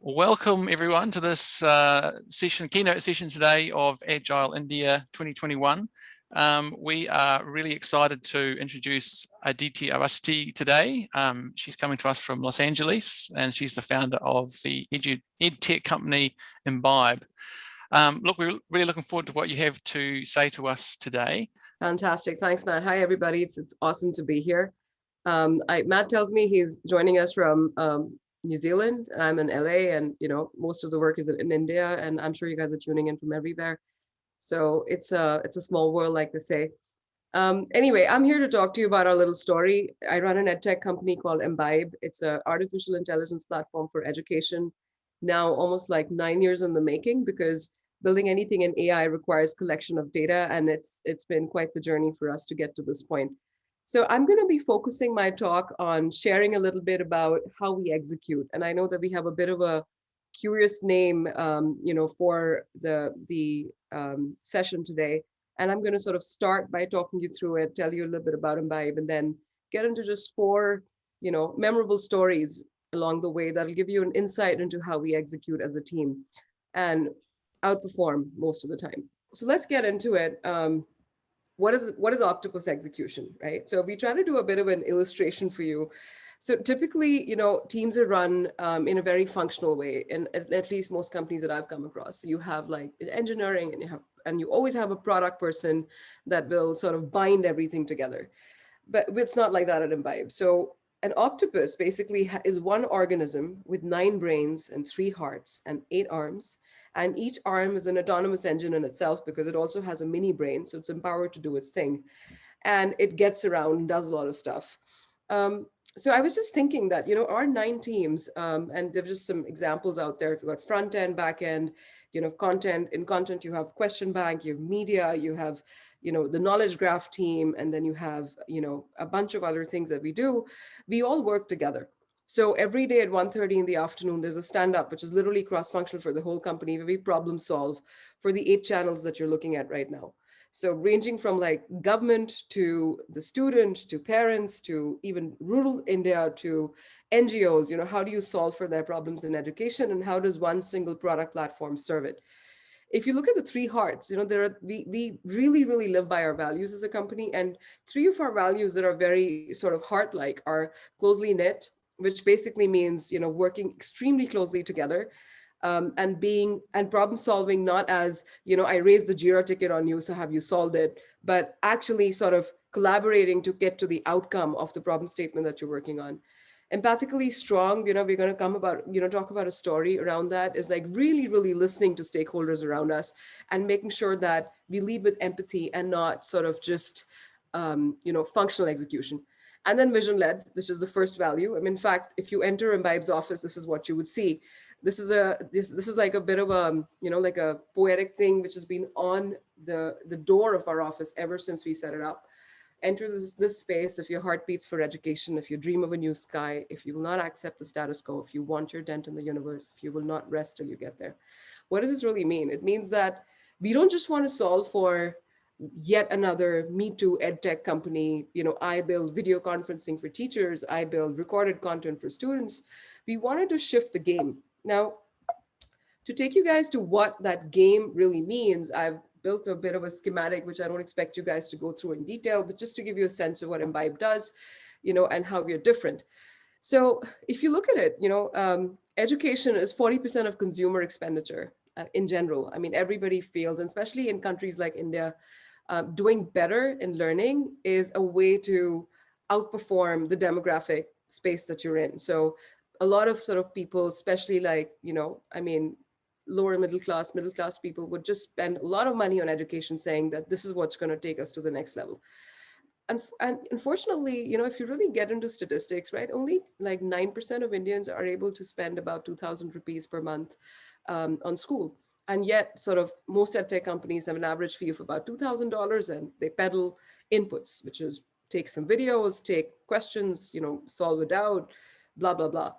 Welcome everyone to this uh, session, keynote session today of Agile India 2021. Um, we are really excited to introduce Aditi Awasthi today. Um, she's coming to us from Los Angeles and she's the founder of the edu EdTech company Embibe. Um, look, we're really looking forward to what you have to say to us today. Fantastic. Thanks, Matt. Hi, everybody. It's, it's awesome to be here. Um, I, Matt tells me he's joining us from um, New Zealand. I'm in LA and, you know, most of the work is in India and I'm sure you guys are tuning in from everywhere. So it's a, it's a small world, like they say. Um, anyway, I'm here to talk to you about our little story. I run an edtech company called Embibe. It's an artificial intelligence platform for education. Now almost like nine years in the making because building anything in AI requires collection of data and it's it's been quite the journey for us to get to this point. So I'm going to be focusing my talk on sharing a little bit about how we execute. And I know that we have a bit of a curious name, um, you know, for the, the um, session today. And I'm going to sort of start by talking you through it, tell you a little bit about Embibe, and then get into just four, you know, memorable stories along the way that'll give you an insight into how we execute as a team and outperform most of the time. So let's get into it. Um, what is what is octopus execution, right? So we try to do a bit of an illustration for you. So typically, you know, teams are run um, in a very functional way, and at, at, least most companies that I've come across. So you have like engineering, and you have, and you always have a product person that will sort of bind everything together. But it's not like that at Embibe. So an octopus basically is one organism with nine brains and three hearts and eight arms and each arm is an autonomous engine in itself because it also has a mini brain. So it's empowered to do its thing. And it gets around and does a lot of stuff. Um, so I was just thinking that, you know, our nine teams, um, and there's just some examples out there. If you've got front end, back end, you know, content, in content, you have question bank, you have media, you have, you know, the knowledge graph team, and then you have, you know, a bunch of other things that we do. We all work together. So every day at 1.30 in the afternoon, there's a stand up, which is literally cross-functional for the whole company, where we problem solve for the eight channels that you're looking at right now. So ranging from like government to the student, to parents, to even rural India, to NGOs, you know, how do you solve for their problems in education and how does one single product platform serve it? If you look at the three hearts, you know, there are, we, we really, really live by our values as a company and three of our values that are very sort of heart-like are closely knit, which basically means, you know, working extremely closely together um, and being and problem solving not as, you know, I raised the JIRA ticket on you, so have you solved it, but actually sort of collaborating to get to the outcome of the problem statement that you're working on. Empathically strong, you know, we're going to come about, you know, talk about a story around that is like really, really listening to stakeholders around us and making sure that we lead with empathy and not sort of just, um, you know, functional execution and then vision led, which is the first value. I mean, in fact, if you enter Embibe's office, this is what you would see. This is a this this is like a bit of a um, you know like a poetic thing which has been on the the door of our office ever since we set it up. Enter this this space if your heart beats for education, if you dream of a new sky, if you will not accept the status quo, if you want your dent in the universe, if you will not rest till you get there. What does this really mean? It means that we don't just want to solve for yet another Me Too EdTech company. You know, I build video conferencing for teachers. I build recorded content for students. We wanted to shift the game. Now, to take you guys to what that game really means, I've built a bit of a schematic, which I don't expect you guys to go through in detail, but just to give you a sense of what Embibe does, you know, and how we're different. So if you look at it, you know, um, education is 40% of consumer expenditure uh, in general. I mean, everybody feels, especially in countries like India, uh, doing better in learning is a way to outperform the demographic space that you're in. So a lot of sort of people, especially like, you know, I mean, lower middle class, middle class people would just spend a lot of money on education saying that this is what's going to take us to the next level. And, and unfortunately, you know, if you really get into statistics, right, only like 9% of Indians are able to spend about 2000 rupees per month um, on school. And yet sort of most edtech companies have an average fee of about $2,000 and they peddle inputs, which is take some videos, take questions, you know, solve it out, blah, blah, blah.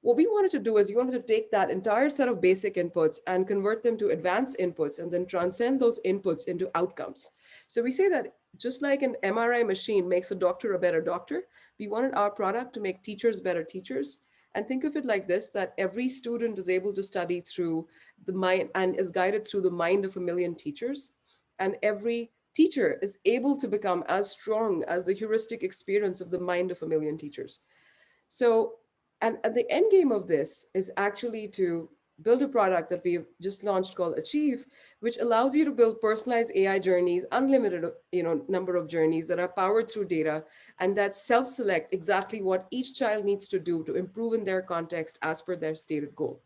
What we wanted to do is we wanted to take that entire set of basic inputs and convert them to advanced inputs and then transcend those inputs into outcomes. So we say that just like an MRI machine makes a doctor a better doctor, we wanted our product to make teachers better teachers And think of it like this, that every student is able to study through the mind and is guided through the mind of a million teachers. And every teacher is able to become as strong as the heuristic experience of the mind of a million teachers. So, and, and the end game of this is actually to build a product that we've just launched called Achieve, which allows you to build personalized AI journeys, unlimited you know, number of journeys that are powered through data and that self-select exactly what each child needs to do to improve in their context as per their stated goal.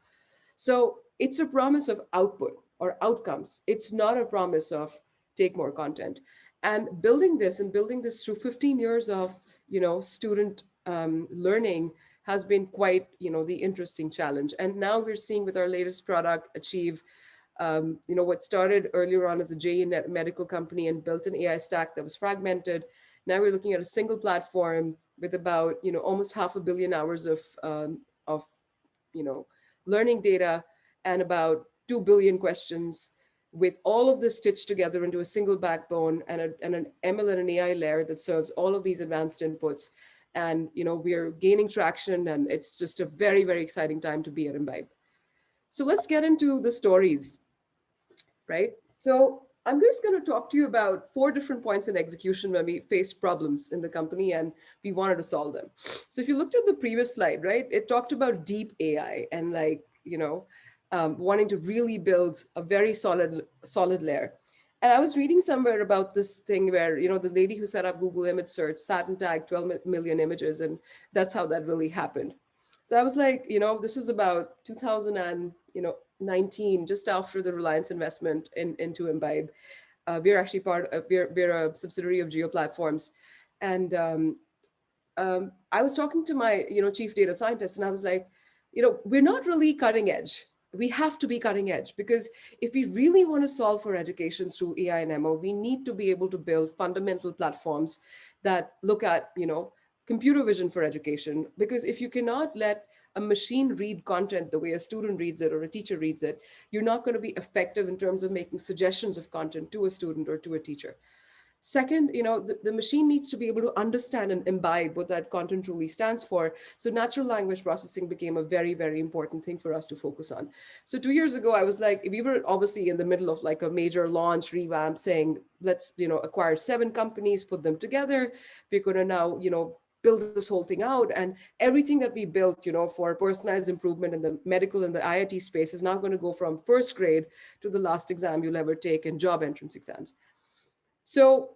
So it's a promise of output or outcomes. It's not a promise of take more content. And building this and building this through 15 years of you know, student um, learning has been quite, you know, the interesting challenge. And now we're seeing with our latest product achieve, um, you know, what started earlier on as a JEE medical company and built an AI stack that was fragmented. Now we're looking at a single platform with about, you know, almost half a billion hours of, um, of, you know, learning data and about 2 billion questions with all of this stitched together into a single backbone and, a, and an ML and an AI layer that serves all of these advanced inputs and you know we're gaining traction and it's just a very very exciting time to be at Embibe so let's get into the stories right? So i'm just going to talk to you about four different points in execution when we faced problems in the company and we wanted to solve them. So if you looked at the previous slide right it talked about deep ai and like you know um, wanting to really build a very solid solid layer and I was reading somewhere about this thing where, you know, the lady who set up Google image search sat and tagged 12 million images and that's how that really happened. So I was like, you know, this was about 2019, just after the Reliance investment in, into Embibe. Uh, we're actually part of, we're, we're a subsidiary of Jio Platforms. And um, um, I was talking to my, you know, chief data scientist and I was like, you know, we're not really cutting edge we have to be cutting edge because if we really want to solve for education through AI and ML, we need to be able to build fundamental platforms that look at, you know, computer vision for education. Because if you cannot let a machine read content the way a student reads it or a teacher reads it, you're not going to be effective in terms of making suggestions of content to a student or to a teacher. Second, you know, the, the machine needs to be able to understand and imbibe what that content truly stands for. So natural language processing became a very, very important thing for us to focus on. So two years ago, I was like, we were obviously in the middle of like a major launch revamp saying, let's, you know, acquire seven companies, put them together. We're going to now, you know, build this whole thing out and everything that we built you know for personalized improvement in the medical and the IIT space is now going to go from first grade to the last exam you'll ever take in job entrance exams so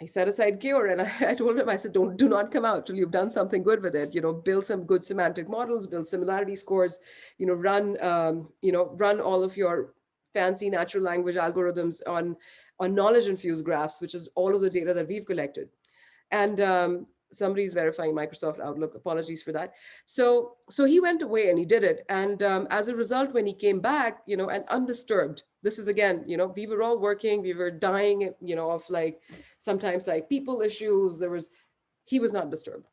I set aside Cure and I, I, told him, I said, don't do not come out till you've done something good with it. You know, build some good semantic models, build similarity scores, you know, run, um, you know, run all of your fancy natural language algorithms on, on knowledge infused graphs, which is all of the data that we've collected. And um, somebody's verifying Microsoft Outlook. Apologies for that. So, so he went away and he did it. And um, as a result, when he came back, you know, and undisturbed, this is again, you know, we were all working, we were dying, you know, of like sometimes like people issues. There was, he was not disturbed.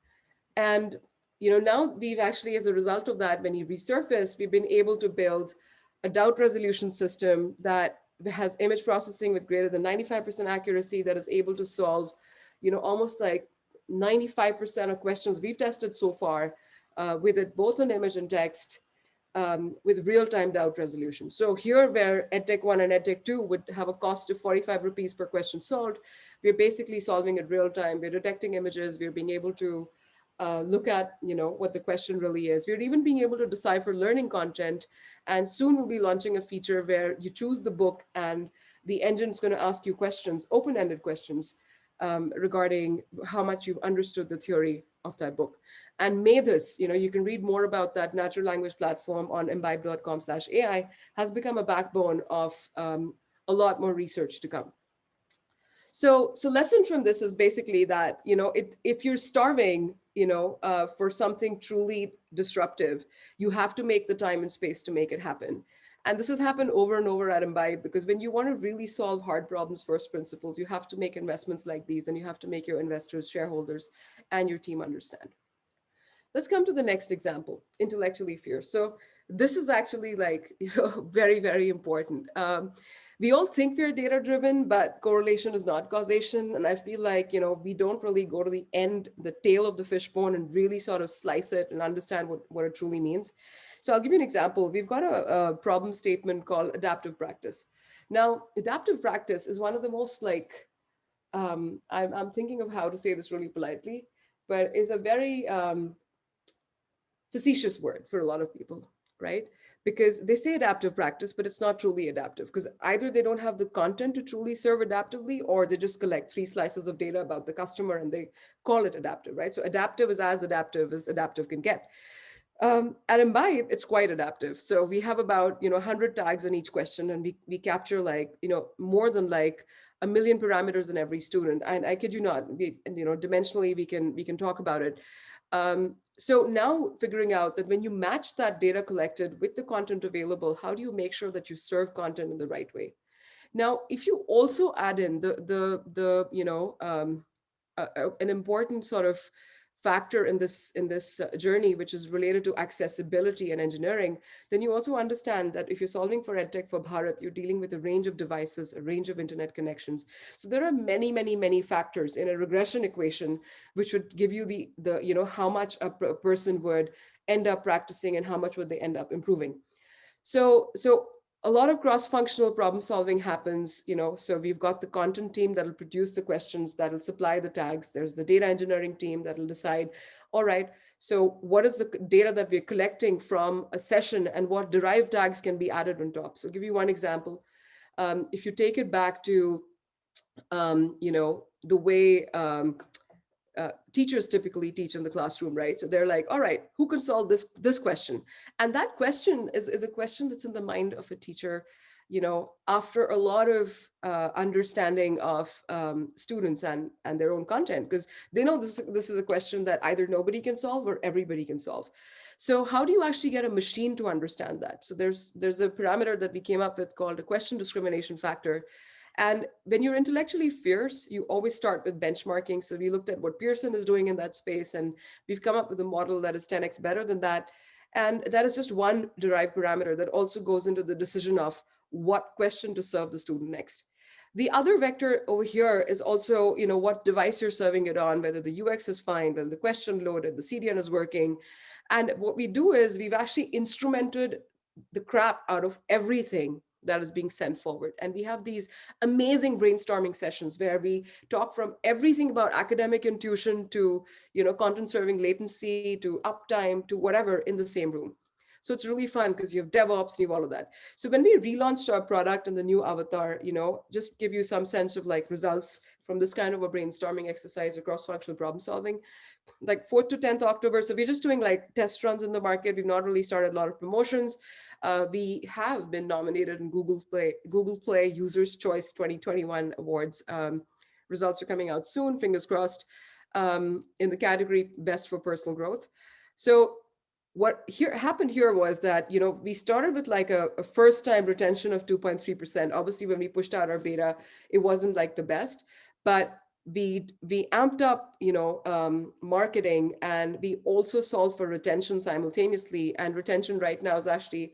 And, you know, now we've actually, as a result of that, when he resurfaced, we've been able to build a doubt resolution system that has image processing with greater than 95% accuracy that is able to solve, you know, almost like 95% of questions we've tested so far uh, with it both on image and text um, with real-time doubt resolution. So here where EdTech 1 and EdTech 2 would have a cost of 45 rupees per question solved, we're basically solving it real time. We're detecting images, we're being able to uh, look at you know what the question really is. We're even being able to decipher learning content and soon we'll be launching a feature where you choose the book and the engine's going to ask you questions, open-ended questions um, regarding how much you've understood the theory of that book. And may this, you know, you can read more about that natural language platform on embibe.com slash AI has become a backbone of um, a lot more research to come. So, so lesson from this is basically that, you know, it, if you're starving, you know, uh, for something truly disruptive, you have to make the time and space to make it happen. And this has happened over and over at Embibe because when you want to really solve hard problems first principles, you have to make investments like these and you have to make your investors, shareholders, and your team understand. Let's come to the next example, intellectually fierce. So this is actually like, you know, very, very important. Um, we all think we're data driven, but correlation is not causation. And I feel like, you know, we don't really go to the end, the tail of the fishbone and really sort of slice it and understand what, what it truly means. So I'll give you an example. We've got a, a problem statement called adaptive practice. Now, adaptive practice is one of the most like, um, I'm, I'm thinking of how to say this really politely, but is a very um, facetious word for a lot of people, right? Because they say adaptive practice, but it's not truly adaptive because either they don't have the content to truly serve adaptively or they just collect three slices of data about the customer and they call it adaptive, right? So adaptive is as adaptive as adaptive can get. Um, at Embibe, it's quite adaptive. So we have about, you know, 100 tags on each question and we, we capture like, you know, more than like a million parameters in every student. And I kid you not, we, you know, dimensionally, we can, we can talk about it. Um, so now figuring out that when you match that data collected with the content available, how do you make sure that you serve content in the right way? Now, if you also add in the, the, the you know, um, an important sort of factor in this in this uh, journey, which is related to accessibility and engineering, then you also understand that if you're solving for EdTech for Bharat, you're dealing with a range of devices, a range of internet connections. So there are many, many, many factors in a regression equation, which would give you the, the you know, how much a, a person would end up practicing and how much would they end up improving. So, so a lot of cross-functional problem solving happens, you know, so we've got the content team that'll produce the questions, that'll supply the tags. There's the data engineering team that'll decide, all right, so what is the data that we're collecting from a session and what derived tags can be added on top? So I'll give you one example. Um, if you take it back to, um, you know, the way um, teachers typically teach in the classroom, right? So they're like, all right, who can solve this, this question? And that question is, is a question that's in the mind of a teacher, you know, after a lot of uh, understanding of um, students and, and their own content, because they know this, this is a question that either nobody can solve or everybody can solve. So how do you actually get a machine to understand that? So there's, there's a parameter that we came up with called a question discrimination factor and when you're intellectually fierce, you always start with benchmarking. So we looked at what Pearson is doing in that space, and we've come up with a model that is 10x better than that. And that is just one derived parameter that also goes into the decision of what question to serve the student next. The other vector over here is also, you know, what device you're serving it on, whether the UX is fine, whether the question loaded, the CDN is working. And what we do is we've actually instrumented the crap out of everything that is being sent forward. And we have these amazing brainstorming sessions where we talk from everything about academic intuition to, you know, content serving latency to uptime to whatever in the same room. So it's really fun because you have DevOps and you have all of that. So when we relaunched our product and the new avatar, you know, just give you some sense of like results from this kind of a brainstorming exercise or cross-functional problem solving, like 4th to 10th October. So we're just doing like test runs in the market. We've not really started a lot of promotions. Uh, we have been nominated in Google Play, Google Play Users Choice 2021 Awards. Um, results are coming out soon, fingers crossed, um, in the category Best for Personal Growth. So what here happened here was that, you know, we started with like a, a first time retention of 2.3%. Obviously, when we pushed out our beta, it wasn't like the best, but we we amped up you know um, marketing and we also solved for retention simultaneously and retention right now is actually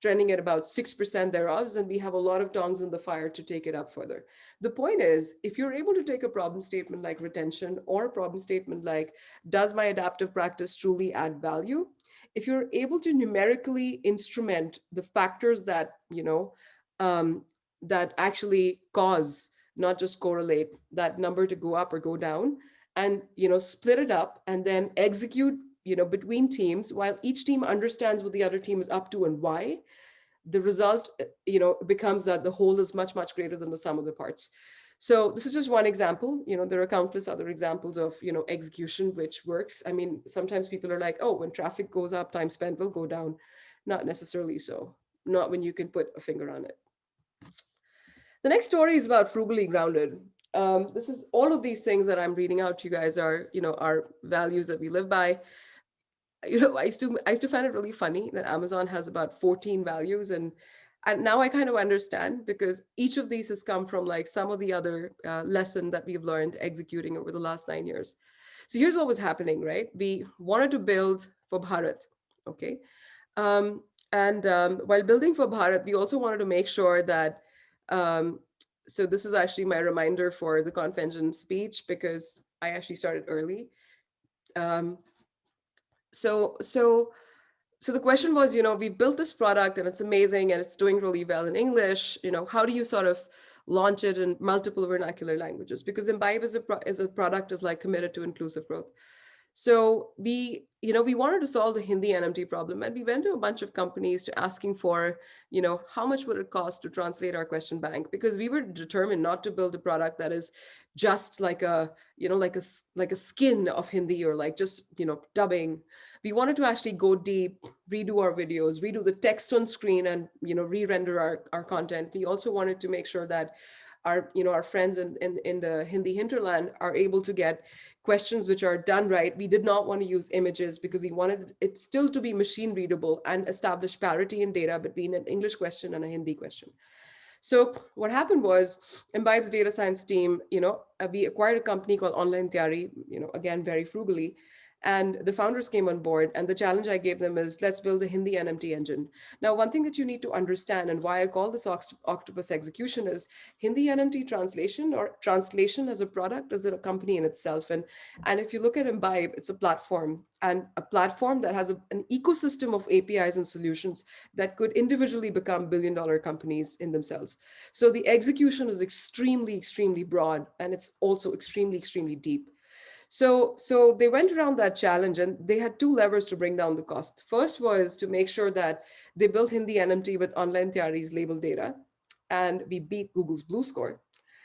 trending at about 6% thereof and we have a lot of tongs in the fire to take it up further. The point is, if you're able to take a problem statement like retention or a problem statement like, does my adaptive practice truly add value? If you're able to numerically instrument the factors that, you know, um, that actually cause not just correlate that number to go up or go down and you know split it up and then execute you know between teams while each team understands what the other team is up to and why the result uh, you know becomes that the whole is much much greater than the sum of the parts. So this is just one example. You know there are countless other examples of you know execution which works. I mean sometimes people are like oh when traffic goes up time spent will go down. Not necessarily so. Not when you can put a finger on it the next story is about frugally grounded. Um, this is all of these things that I'm reading out to you guys are, you know, our values that we live by. You know, I used to I used to find it really funny that Amazon has about 14 values and and now I kind of understand because each of these has come from like some of the other uh, lesson that we've learned executing over the last nine years. So here's what was happening, right? We wanted to build for Bharat, okay? Um, and um, while building for Bharat, we also wanted to make sure that Um, so this is actually my reminder for the convention speech because I actually started early. Um, so, so, so the question was, you know, we built this product and it's amazing and it's doing really well in English. You know, how do you sort of launch it in multiple vernacular languages? Because Embibe is a, pro is a product is like committed to inclusive growth. So we, you know, we wanted to solve the Hindi NMT problem and we went to a bunch of companies to asking for, you know, how much would it cost to translate our question bank? Because we were determined not to build a product that is just like a, you know, like a, like a skin of Hindi or like just, you know, dubbing. We wanted to actually go deep, redo our videos, redo the text on screen and, you know, re-render our, our content. We also wanted to make sure that our, you know, our friends in, in, in the Hindi hinterland are able to get questions which are done right. We did not want to use images because we wanted it still to be machine readable and establish parity in data between an English question and a Hindi question. So what happened was Embibe's data science team, you know, uh, we acquired a company called OnlineTyari, you know, again, very frugally. And the founders came on board and the challenge I gave them is let's build a Hindi NMT engine. Now, one thing that you need to understand and why I call this octopus execution is Hindi NMT translation or translation as a product is a company in itself. And, and if you look at Embibe, it's a platform and a platform that has a, an ecosystem of APIs and solutions that could individually become billion dollar companies in themselves. So the execution is extremely, extremely broad and it's also extremely, extremely deep. So, so they went around that challenge and they had two levers to bring down the cost. First was to make sure that they built Hindi NMT with OnlineTyari's label data and we beat Google's BLEU score.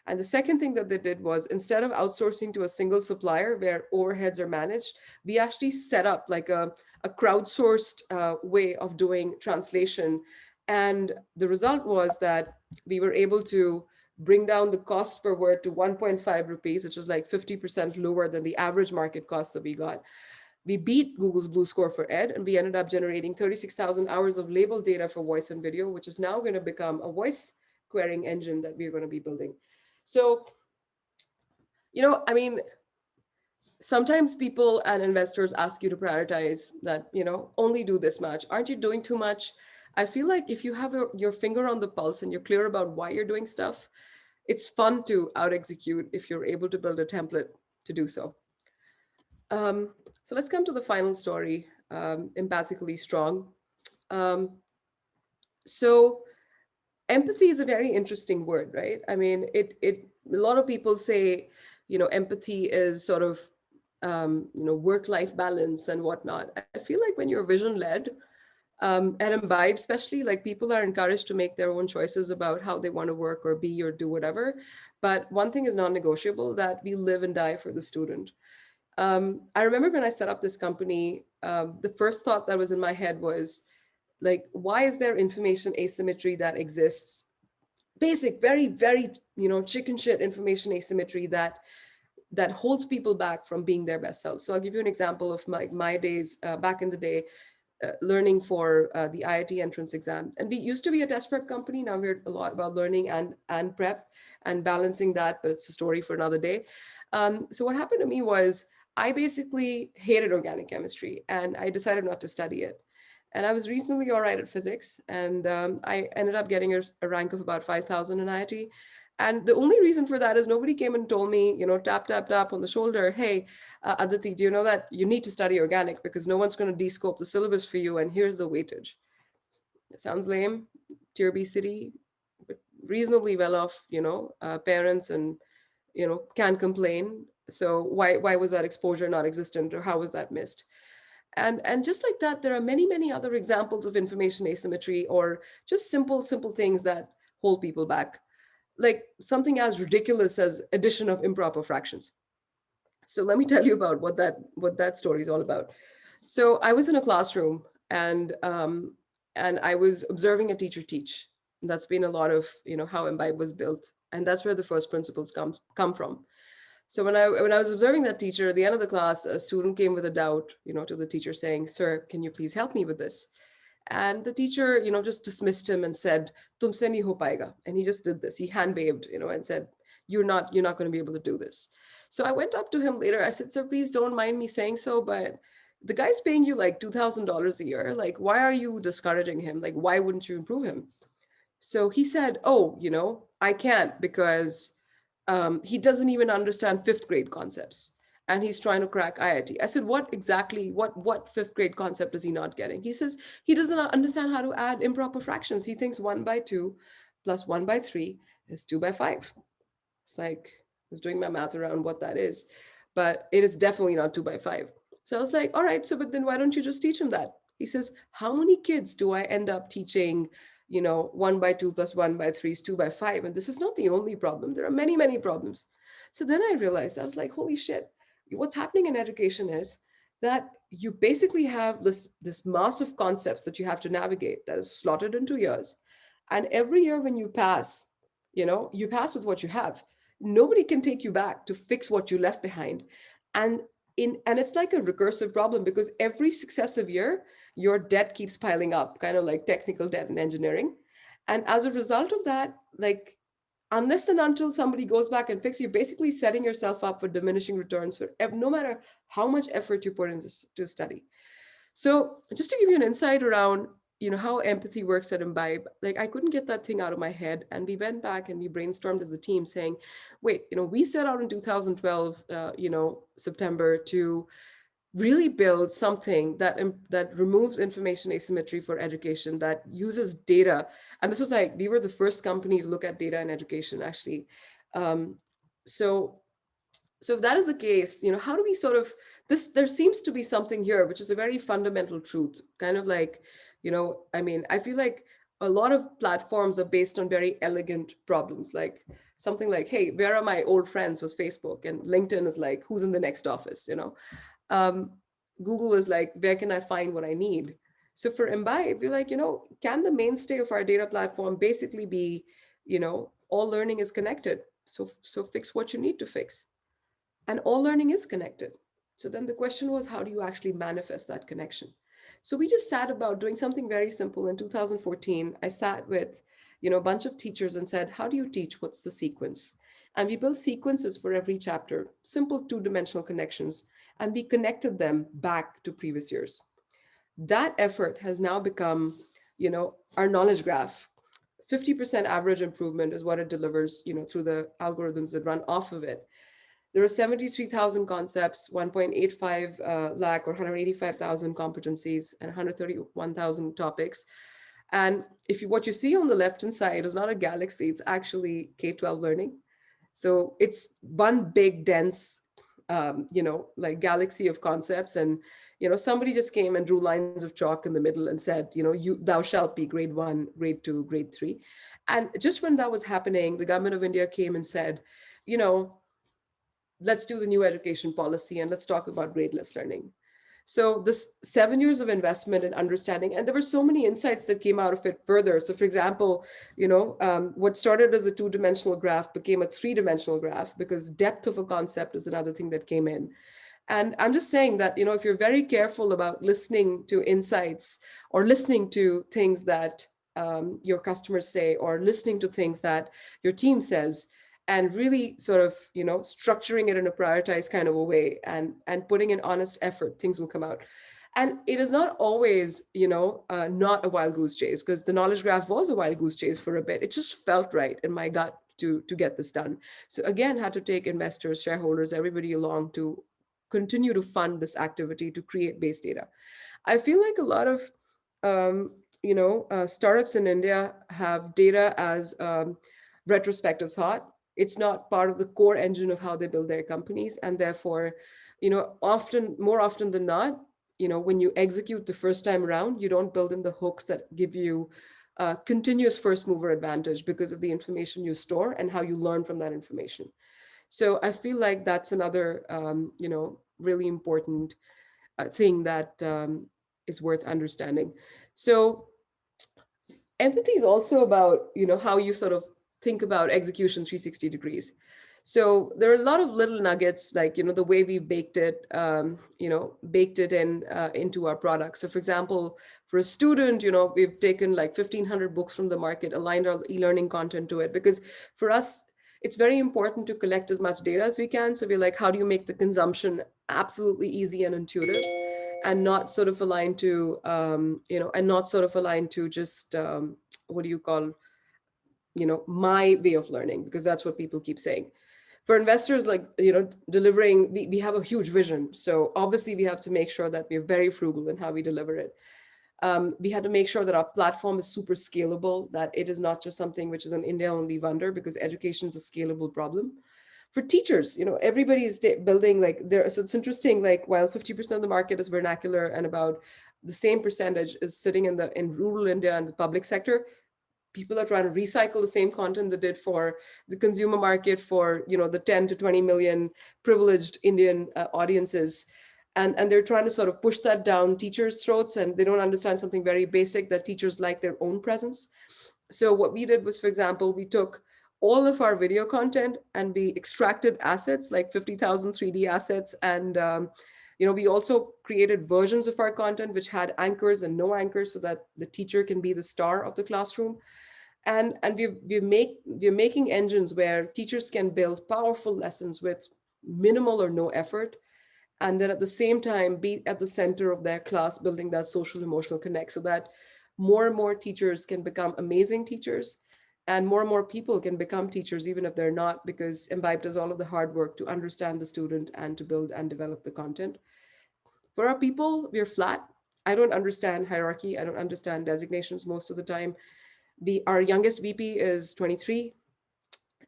And the second thing that they did was instead of outsourcing to a single supplier where overheads are managed, we actually set up like a, a crowdsourced uh, way of doing translation. And the result was that we were able to bring down the cost per word to 1.5 rupees, which is like 50% lower than the average market cost that we got. We beat Google's BLEU score for Ed, and we ended up generating 36,000 hours of label data for voice and video, which is now going to become a voice querying engine that we're going to be building. So, you know, I mean, sometimes people and investors ask you to prioritize that, you know, only do this much. Aren't you doing too much? I feel like if you have a, your finger on the pulse and you're clear about why you're doing stuff, it's fun to out execute if you're able to build a template to do so. Um, so let's come to the final story, um, empathically strong. Um, so empathy is a very interesting word, right? I mean, it, it, a lot of people say, you know, empathy is sort of, um, you know, work-life balance and whatnot. I feel like when you're vision-led, um, at Embibe, especially like people are encouraged to make their own choices about how they want to work or be or do whatever. But one thing is non-negotiable that we live and die for the student. Um, I remember when I set up this company, um, the first thought that was in my head was like, why is there information asymmetry that exists? Basic, very, very, you know, chicken shit information asymmetry that that holds people back from being their best selves. So I'll give you an example of my, my days uh, back in the day. Uh, learning for uh, the IIT entrance exam. And we used to be a test prep company. Now we're a lot about learning and, and prep and balancing that, but it's a story for another day. Um, so what happened to me was I basically hated organic chemistry and I decided not to study it. And I was reasonably all right at physics. And um, I ended up getting a, a rank of about 5,000 in IIT. And the only reason for that is nobody came and told me, you know, tap, tap, tap on the shoulder, hey, uh, Aditi, do you know that you need to study organic because no one's going to descope the syllabus for you and here's the weightage. It sounds lame, tier B city, but reasonably well off, you know, uh, parents and, you know, can't complain. So why, why was that exposure not existent or how was that missed? And, and just like that, there are many, many other examples of information asymmetry or just simple, simple things that hold people back like something as ridiculous as addition of improper fractions. So let me tell you about what that what that story is all about. So I was in a classroom and um, and I was observing a teacher teach. That's been a lot of you know how Embibe was built, and that's where the first principles come come from. So when I when I was observing that teacher, at the end of the class, a student came with a doubt, you know, to the teacher saying, "Sir, can you please help me with this?" And the teacher, you know, just dismissed him and said, Tumse nahi ho paega. And he just did this. He hand waved, you know, and said, you're not, you're not going to be able to do this. So I went up to him later. I said, sir, please don't mind me saying so, but the guy's paying you like $2,000 a year. Like, why are you discouraging him? Like, why wouldn't you improve him? So he said, oh, you know, I can't because um, he doesn't even understand fifth grade concepts and he's trying to crack IIT. I said, what exactly, what, what fifth grade concept is he not getting? He says he doesn't understand how to add improper fractions. He thinks one by two plus one by three is two by five. It's like, I was doing my math around what that is, but it is definitely not two by five. So I was like, all right, so but then why don't you just teach him that? He says, how many kids do I end up teaching you know, one by two plus one by three is two by five. And this is not the only problem. There are many, many problems. So then I realized, I was like, holy shit, what's happening in education is that you basically have this, this mass of concepts that you have to navigate that is slotted into years. And every year when you pass, you know, you pass with what you have. Nobody can take you back to fix what you left behind. And in, and it's like a recursive problem because every successive year, your debt keeps piling up, kind of like technical debt in engineering. And as a result of that, like unless and until somebody goes back and fixes, you're basically setting yourself up for diminishing returns for no matter how much effort you put into to study. So just to give you an insight around you know how empathy works at Embibe like i couldn't get that thing out of my head and we went back and we brainstormed as a team saying wait you know we set out in 2012 uh, you know september to really build something that that removes information asymmetry for education that uses data. And this was like we were the first company to look at data in education actually. Um, so so if that is the case you know how do we sort of this there seems to be something here which is a very fundamental truth kind of like you know i mean i feel like a lot of platforms are based on very elegant problems like something like hey where are my old friends? was facebook and linkedin is like who's in the next office? you know um, Google is like, where can I find what I need? So for Embibe, we're like, you know, can the mainstay of our data platform basically be, you know, all learning is connected. So, so fix what you need to fix. And all learning is connected. So then the question was, how do you actually manifest that connection? So we just sat about doing something very simple. In 2014, I sat with, you know, a bunch of teachers and said, how do you teach? What's the sequence? And we built sequences for every chapter, simple two-dimensional connections and we connected them back to previous years. That effort has now become, you know, our knowledge graph. 50% average improvement is what it delivers, you know, through the algorithms that run off of it. There are 73,000 concepts, 1.85 uh, lakh or 185,000 competencies and 131,000 topics. And if you, what you see on the left-hand side is not a galaxy, it's actually K-12 learning. So it's one big dense um, you know, like galaxy of concepts. And, you know, somebody just came and drew lines of chalk in the middle and said, you know, you thou shalt be grade one, grade two, grade three. And just when that was happening, the government of India came and said, you know, let's do the new education policy and let's talk about gradeless learning. So this seven years of investment and understanding, and there were so many insights that came out of it further. So for example, you know, um, what started as a two-dimensional graph became a three-dimensional graph because depth of a concept is another thing that came in. And I'm just saying that, you know, if you're very careful about listening to insights or listening to things that um, your customers say or listening to things that your team says, and really sort of, you know, structuring it in a prioritized kind of a way and, and putting in honest effort, things will come out. And it is not always, you know, uh, not a wild goose chase because the knowledge graph was a wild goose chase for a bit. It just felt right in my gut to, to get this done. So again, had to take investors, shareholders, everybody along to continue to fund this activity to create base data. I feel like a lot of, um, you know, uh, startups in India have data as um, retrospective thought it's not part of the core engine of how they build their companies. And therefore, you know, often, more often than not, you know, when you execute the first time around, you don't build in the hooks that give you a continuous first mover advantage because of the information you store and how you learn from that information. So I feel like that's another, um, you know, really important uh, thing that um, is worth understanding. So empathy is also about, you know, how you sort of think about execution 360 degrees. So there are a lot of little nuggets, like, you know, the way we baked it, um, you know, baked it in uh, into our product. So for example, for a student, you know, we've taken like 1500 books from the market, aligned our e-learning content to it, because for us, it's very important to collect as much data as we can. So we're like, how do you make the consumption absolutely easy and intuitive and not sort of aligned to, um, you know, and not sort of aligned to just, um, what do you call, you know, my way of learning, because that's what people keep saying. For investors, like, you know, delivering, we, we have a huge vision. So obviously we have to make sure that we're very frugal in how we deliver it. Um, we had to make sure that our platform is super scalable, that it is not just something which is an India only wonder because education is a scalable problem. For teachers, you know, everybody's building like there. So it's interesting, like while 50% of the market is vernacular and about the same percentage is sitting in the in rural India and the public sector, people are trying to recycle the same content they did for the consumer market for you know the 10 to 20 million privileged Indian uh, audiences and, and they're trying to sort of push that down teachers' throats and they don't understand something very basic that teachers like their own presence. So what we did was, for example, we took all of our video content and we extracted assets like 50,000 3D assets. And, um, you know, we also created versions of our content which had anchors and no anchors so that the teacher can be the star of the classroom. And, and we we make, we're making engines where teachers can build powerful lessons with minimal or no effort and then at the same time be at the center of their class building that social emotional connect so that more and more teachers can become amazing teachers and more and more people can become teachers even if they're not because Embibe does all of the hard work to understand the student and to build and develop the content. For our people, we're flat. I don't understand hierarchy. I don't understand designations most of the time. The, our youngest VP is 23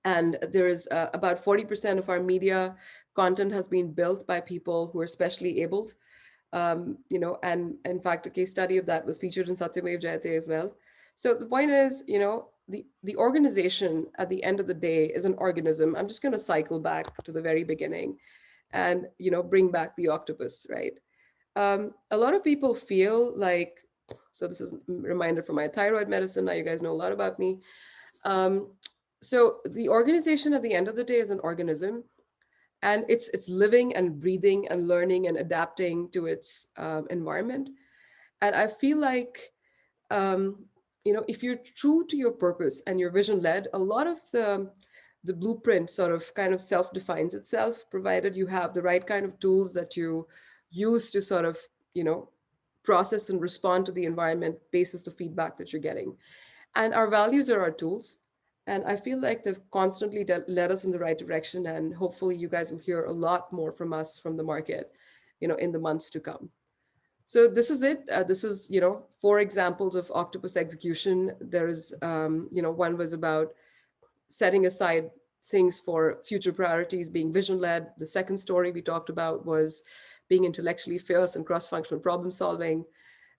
and there is uh, about 40% of our media content has been built by people who are specially abled. Um, you know, and in fact, a case study of that was featured in Satyamev Jayate as well. So the point is, you know, the, the organization at the end of the day is an organism. I'm just going to cycle back to the very beginning and, you know, bring back the octopus, right? Um, a lot of people feel like, so this is a reminder for my thyroid medicine. Now you guys know a lot about me. Um, so the organization at the end of the day is an organism and it's it's living and breathing and learning and adapting to its uh, environment. And I feel like, um, you know, if you're true to your purpose and your vision led, a lot of the the blueprint sort of kind of self-defines itself, provided you have the right kind of tools that you use to sort of, you know, process and respond to the environment basis the feedback that you're getting. And our values are our tools. And I feel like they've constantly led us in the right direction. And hopefully you guys will hear a lot more from us from the market, you know, in the months to come. So this is it. Uh, this is, you know, four examples of octopus execution. There is, um, you know, one was about setting aside things for future priorities, being vision-led. The second story we talked about was being intellectually fierce and cross-functional problem solving.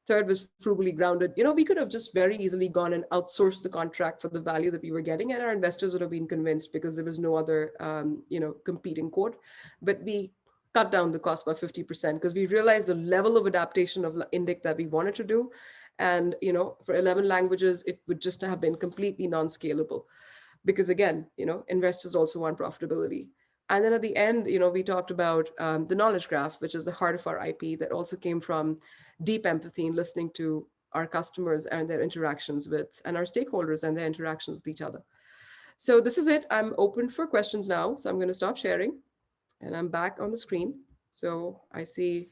Third was frugally grounded. You know, we could have just very easily gone and outsourced the contract for the value that we were getting and our investors would have been convinced because there was no other, um, you know, competing quote. But we cut down the cost by 50% because we realized the level of adaptation of Indic that we wanted to do. And, you know, for 11 languages, it would just have been completely non-scalable because again, you know, investors also want profitability. And then at the end, you know, we talked about um, the knowledge graph, which is the heart of our IP that also came from deep empathy in listening to our customers and their interactions with, and our stakeholders and their interactions with each other. So this is it. I'm open for questions now. So I'm going to stop sharing and I'm back on the screen. So I see.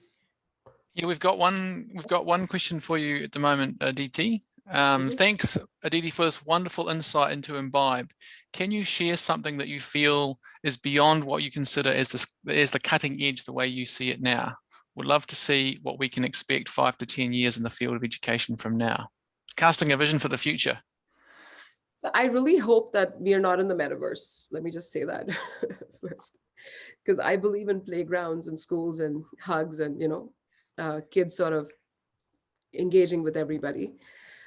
Yeah, we've got one. We've got one question for you at the moment, Aditi. Um, mm -hmm. Thanks, Aditi, for this wonderful insight into Embibe. Can you share something that you feel is beyond what you consider as the, as the cutting edge, the way you see it now? would love to see what we can expect five to 10 years in the field of education from now. Casting a vision for the future. So I really hope that we are not in the metaverse. Let me just say that first, because I believe in playgrounds and schools and hugs and, you know, uh, kids sort of engaging with everybody.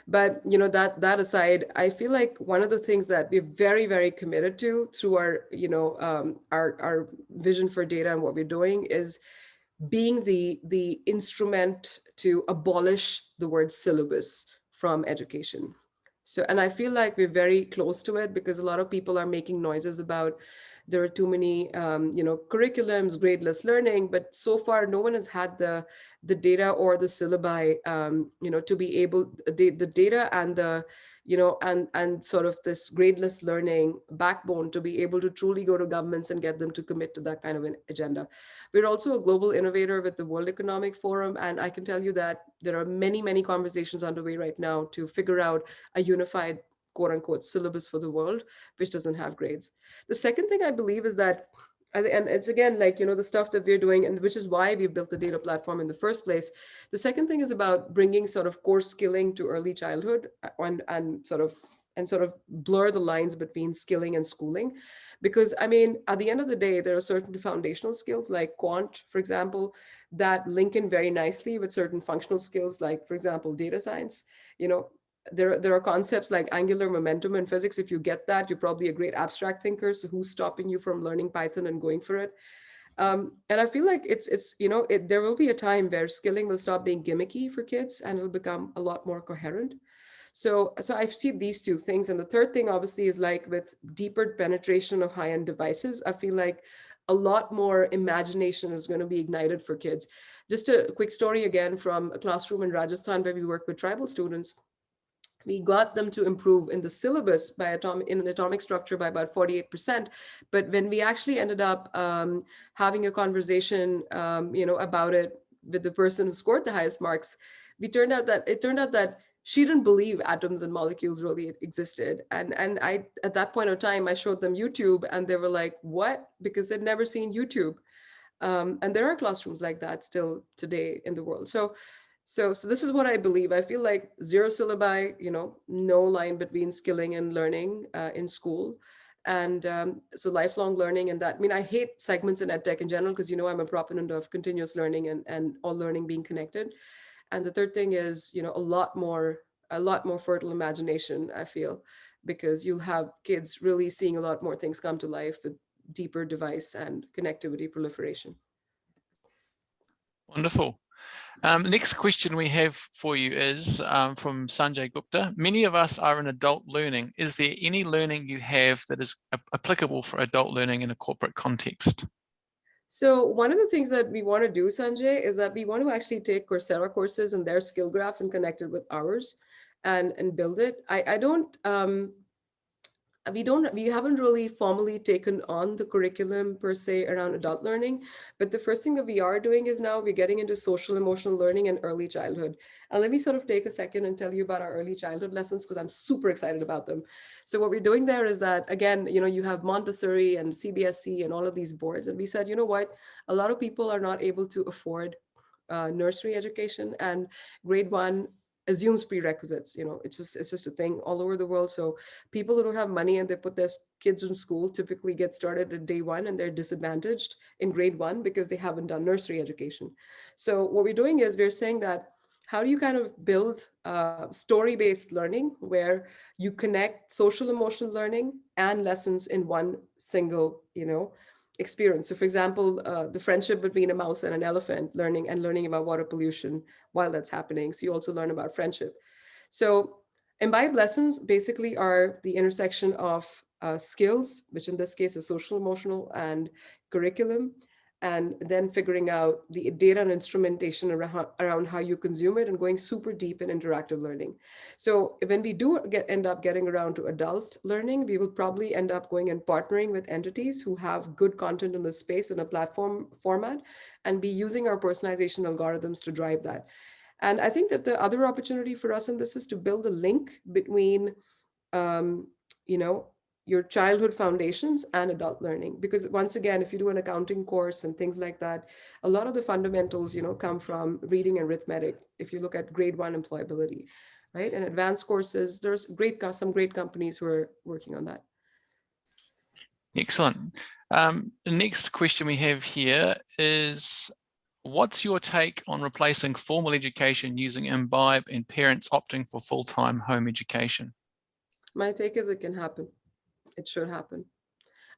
But, you know, that that aside, I feel like one of the things that we're very, very committed to through our, you know, um, our, our vision for data and what we're doing is being the, the instrument to abolish the word syllabus from education. So, and I feel like we're very close to it because a lot of people are making noises about there are too many, um, you know, curriculums, gradeless learning, but so far no one has had the the data or the syllabi, um, you know, to be able the, the data and the you know, and, and sort of this gradeless learning backbone to be able to truly go to governments and get them to commit to that kind of an agenda. We're also a global innovator with the World Economic Forum, and I can tell you that there are many, many conversations underway right now to figure out a unified quote unquote syllabus for the world, which doesn't have grades. The second thing I believe is that and it's again like you know the stuff that we're doing and which is why we built the data platform in the first place. The second thing is about bringing sort of core skilling to early childhood uh, and and sort of and sort of blur the lines between skilling and schooling. Because i mean at the end of the day there are certain foundational skills like quant for example that link in very nicely with certain functional skills like for example data science. You know there, there are concepts like angular momentum in physics. If you get that, you're probably a great abstract thinker. So who's stopping you from learning Python and going for it? Um, and I feel like it's, it's you know, it, there will be a time where skilling will stop being gimmicky for kids and it'll become a lot more coherent. So, so I see these two things. And the third thing obviously is like with deeper penetration of high-end devices, I feel like a lot more imagination is going to be ignited for kids. Just a quick story again from a classroom in Rajasthan where we work with tribal students we got them to improve in the syllabus by atomic in an atomic structure by about 48%. But when we actually ended up um, having a conversation, um, you know, about it with the person who scored the highest marks, we turned out that it turned out that she didn't believe atoms and molecules really existed. And, and I, at that point of time, I showed them YouTube and they were like, what? Because they'd never seen YouTube. Um, and there are classrooms like that still today in the world. So so, so this is what I believe. I feel like zero syllabi, you know, no line between skilling and learning uh, in school. And um, so lifelong learning and that, I mean, I hate segments in EdTech in general, because, you know, I'm a proponent of continuous learning and, and all learning being connected. And the third thing is, you know, a lot more, a lot more fertile imagination, I feel, because you'll have kids really seeing a lot more things come to life with deeper device and connectivity proliferation. Wonderful. Um, next question we have for you is um, from Sanjay Gupta. Many of us are in adult learning. Is there any learning you have that is applicable for adult learning in a corporate context? So one of the things that we want to do, Sanjay, is that we want to actually take Coursera courses and their skill graph and connect it with ours and, and build it. I, I don't, um, we don't we haven't really formally taken on the curriculum per se around adult learning but the first thing that we are doing is now we're getting into social emotional learning and early childhood. And let me sort of take a second and tell you about our early childhood lessons because i'm super excited about them. So what we're doing there is that again you know you have montessori and cbse and all of these boards and we said you know what? A lot of people are not able to afford uh, nursery education and grade one assumes prerequisites you know it's just it's just a thing all over the world. So people who don't have money and they put their kids in school typically get started at day one and they're disadvantaged in grade one because they haven't done nursery education. So what we're doing is we're saying that how do you kind of build uh, story-based learning where you connect social emotional learning and lessons in one single you know experience. So for example, uh, the friendship between a mouse and an elephant, learning and learning about water pollution while that's happening. So you also learn about friendship. So imbibed lessons basically are the intersection of uh, skills, which in this case is social, emotional, and curriculum, and then figuring out the data and instrumentation around, how you consume it and going super deep in interactive learning. So when we do get end up getting around to adult learning, we will probably end up going and partnering with entities who have good content in the space in a platform format and be using our personalization algorithms to drive that. And I think that the other opportunity for us in this is to build a link between um, you know, your childhood foundations and adult learning. Because once again if you do an accounting course and things like that a lot of the fundamentals you know come from reading and arithmetic if you look at grade one employability right? And advanced courses there's great some great companies who are working on that. Excellent. Um, the next question we have here is what's your take on replacing formal education using Embibe and parents opting for full-time home education? My take is it can happen it should happen.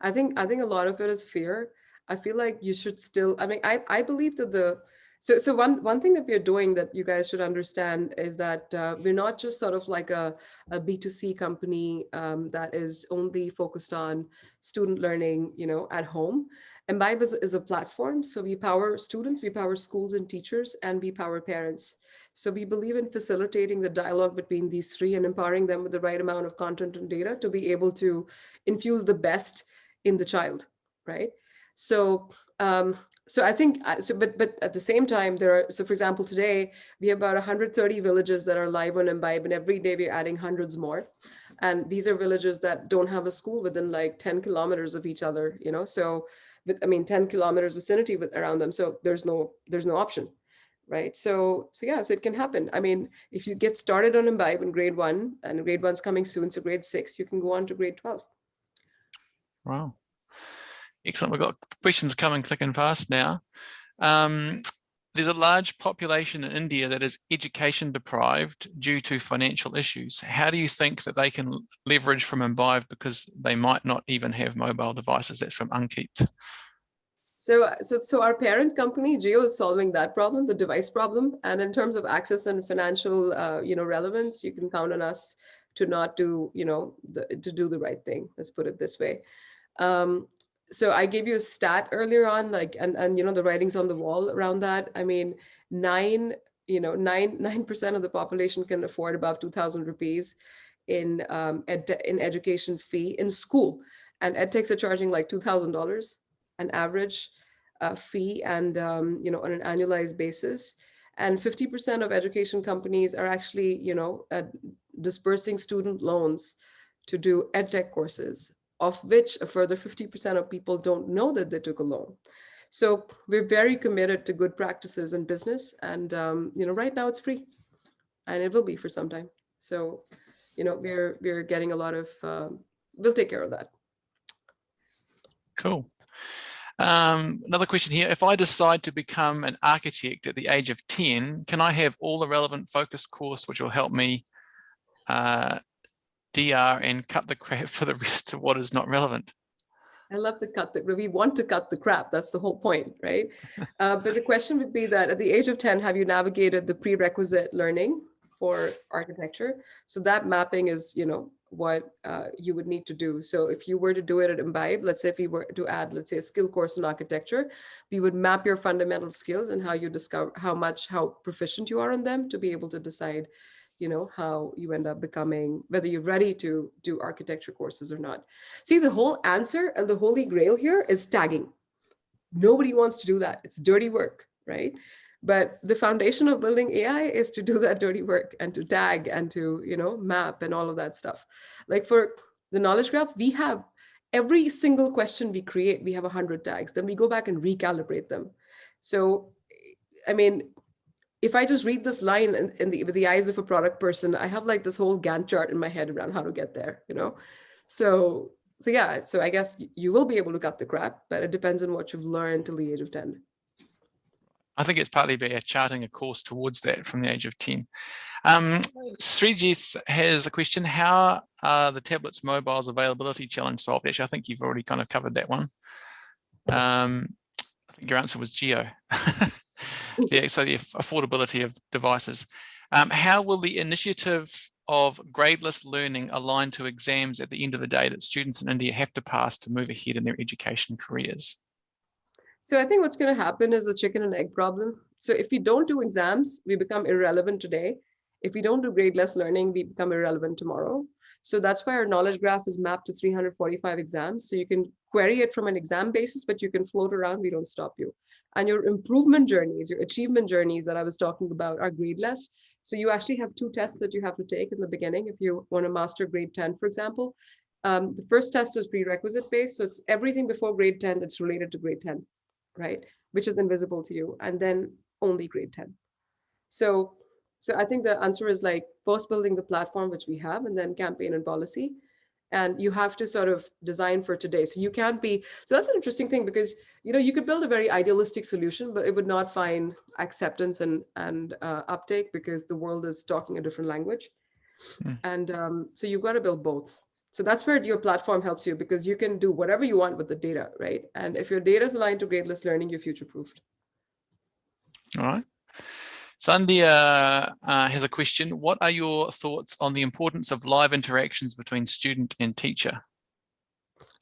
I think I think a lot of it is fear. I feel like you should still, I mean, I, I believe that the, so, so one, one thing that we're doing that you guys should understand is that uh, we're not just sort of like a a B2C company um, that is only focused on student learning, you know, at home. Embibe is, is a platform. So we power students, we power schools and teachers, and we power parents. So we believe in facilitating the dialogue between these three and empowering them with the right amount of content and data to be able to infuse the best in the child, right? So um, so I think, uh, so, but, but at the same time, there are, so for example, today we have about 130 villages that are live on Embibe and every day we're adding hundreds more. And these are villages that don't have a school within like 10 kilometers of each other, you know, so, I mean, 10 kilometers vicinity with, around them. So there's no, there's no option, right? So, so yeah, so it can happen. I mean, if you get started on Embibe in grade one and grade one's coming soon, so grade six, you can go on to grade 12. Wow. Excellent. We've got questions coming thick and fast now. Um, there's a large population in India that is education deprived due to financial issues. How do you think that they can leverage from Embibe because they might not even have mobile devices? That's from Ankit. So, so, so our parent company, Jio, is solving that problem, the device problem. And in terms of access and financial, uh, you know, relevance, you can count on us to not do, you know, the, to do the right thing. Let's put it this way. Um, so I gave you a stat earlier on, like, and, and, you know, the writings on the wall around that. I mean, nine, you know, nine, 9% of the population can afford above 2000 rupees in, um, ed, in education fee in school. And edtechs are charging like $2,000 an average uh, fee and, um, you know, on an annualized basis. And 50% of education companies are actually, you know, uh, dispersing student loans to do edtech courses of which a further 50% of people don't know that they took a loan. So we're very committed to good practices in business. And, um, you know, right now it's free and it will be for some time. So, you know, we're, we're getting a lot of, um, we'll take care of that. Cool. Um, another question here, if I decide to become an architect at the age of 10, can I have all the relevant focus course which will help me uh, DR and cut the crap for the rest of what is not relevant. I love the cut the we want to cut the crap. That's the whole point, right? uh, but the question would be that at the age of 10, have you navigated the prerequisite learning for architecture? So that mapping is, you know, what uh, you would need to do. So if you were to do it at Embibe, let's say if you were to add, let's say a skill course in architecture, we would map your fundamental skills and how you discover how much, how proficient you are on them to be able to decide you know, how you end up becoming, whether you're ready to do architecture courses or not. See, the whole answer and the holy grail here is tagging. Nobody wants to do that. It's dirty work, right? But the foundation of building AI is to do that dirty work and to tag and to, you know, map and all of that stuff. Like for the knowledge graph, we have every single question we create, we have 100 tags. Then we go back and recalibrate them. So, I mean, if I just read this line in, in the, with the eyes of a product person, I have like this whole Gantt chart in my head around how to get there, you know? So, so yeah, so I guess you will be able to cut the crap, but it depends on what you've learned till the age of 10. I think it's partly by charting a course towards that from the age of 10. Um, Srijith has a question. How are the tablets mobiles availability challenge solved? Actually, I think you've already kind of covered that one. Um, I think your answer was Jio. yeah, so the affordability of devices. Um, how will the initiative of gradeless learning align to exams at the end of the day that students in India have to pass to move ahead in their education careers? So I think what's going to happen is the chicken and egg problem. So if we don't do exams, we become irrelevant today. If we don't do gradeless learning, we become irrelevant tomorrow. So that's why our knowledge graph is mapped to 345 exams. So you can query it from an exam basis, but you can float around, we don't stop you. And your improvement journeys, your achievement journeys that I was talking about are gradeless. So you actually have two tests that you have to take in the beginning if you want to master grade 10, for example. Um, the first test is prerequisite based. So it's everything before grade 10 that's related to grade 10, right? Which is invisible to you. And then only grade 10. So so I think the answer is like first building the platform, which we have, and then campaign and policy. And you have to sort of design for today. So you can't be, so that's an interesting thing because, you know, you could build a very idealistic solution, but it would not find acceptance and, and uh, uptake because the world is talking a different language. Mm. And um, so you've got to build both. So that's where your platform helps you because you can do whatever you want with the data, right? And if your data is aligned to gradeless learning, you're future-proofed. All right. Sandhya uh, has a question. What are your thoughts on the importance of live interactions between student and teacher?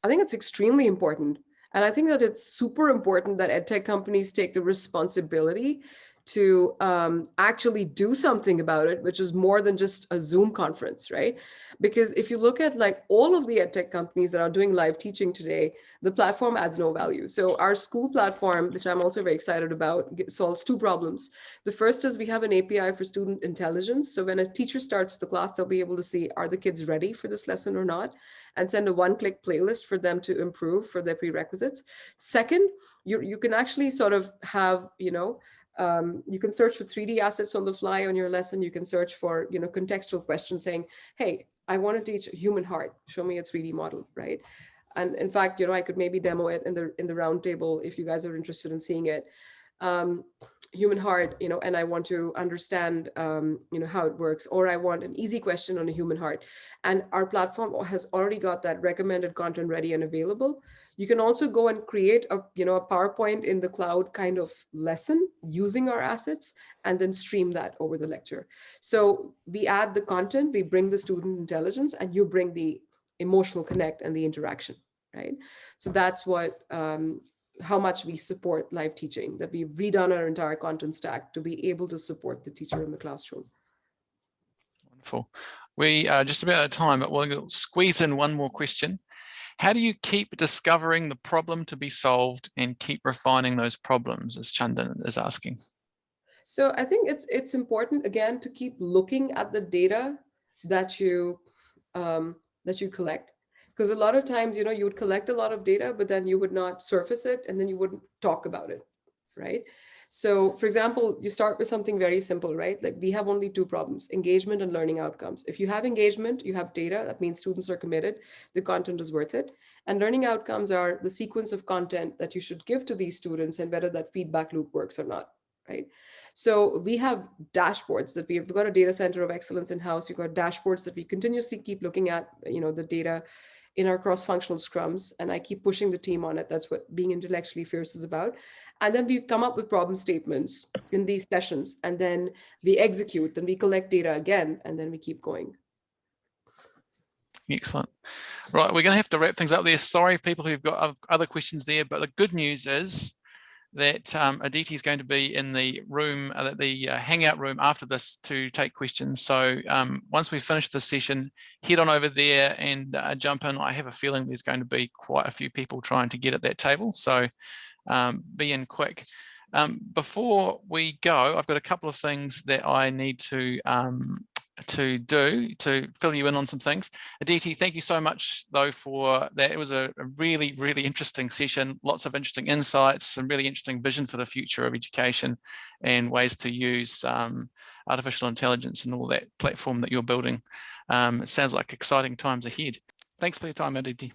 I think it's extremely important. And I think that it's super important that edtech companies take the responsibility to um, actually do something about it, which is more than just a Zoom conference, right? Because if you look at like all of the edtech companies that are doing live teaching today, the platform adds no value. So our school platform, which I'm also very excited about, solves two problems. The first is we have an API for student intelligence. So when a teacher starts the class, they'll be able to see, are the kids ready for this lesson or not? And send a one-click playlist for them to improve for their prerequisites. Second, you, you can actually sort of have, you know, um, you can search for 3D assets on the fly on your lesson. You can search for, you know, contextual questions saying, hey, I want to teach human heart. Show me a 3D model, right? And in fact, you know, I could maybe demo it in the in the roundtable if you guys are interested in seeing it. Um, human heart, you know, and I want to understand, um, you know, how it works, or I want an easy question on a human heart. And our platform has already got that recommended content ready and available. You can also go and create a, you know, a PowerPoint in the cloud kind of lesson using our assets and then stream that over the lecture. So we add the content, we bring the student intelligence and you bring the emotional connect and the interaction, right? So that's what, um, how much we support live teaching, that we've redone our entire content stack to be able to support the teacher in the classroom. Wonderful. We are just about out of time, but we'll squeeze in one more question. How do you keep discovering the problem to be solved and keep refining those problems, as Chandan is asking? So I think it's it's important again to keep looking at the data that you um, that you collect because a lot of times you know you would collect a lot of data but then you would not surface it and then you wouldn't talk about it right so for example, you start with something very simple, right? Like we have only two problems, engagement and learning outcomes. If you have engagement, you have data, that means students are committed, the content is worth it. And learning outcomes are the sequence of content that you should give to these students and whether that feedback loop works or not, right? So we have dashboards that we've got a data center of excellence in-house. You've got dashboards that we continuously keep looking at, you know, the data in our cross-functional scrums, and I keep pushing the team on it. That's what being intellectually fierce is about. And then we come up with problem statements in these sessions, and then we execute, then we collect data again, and then we keep going. Excellent. Right, we're going to have to wrap things up there. Sorry, people who've got other questions there, but the good news is that um, Aditi is going to be in the room, uh, the uh, hangout room after this to take questions. So um, once we finish this session, head on over there and uh, jump in. I have a feeling there's going to be quite a few people trying to get at that table. So um, be in quick. Um, before we go, I've got a couple of things that I need to um, to do to fill you in on some things. Aditi, thank you so much though for that. It was a, a, really, really interesting session, lots of interesting insights, some really interesting vision for the future of education and ways to use um, artificial intelligence and all that platform that you're building. Um, it sounds like exciting times ahead. Thanks for your time, Aditi.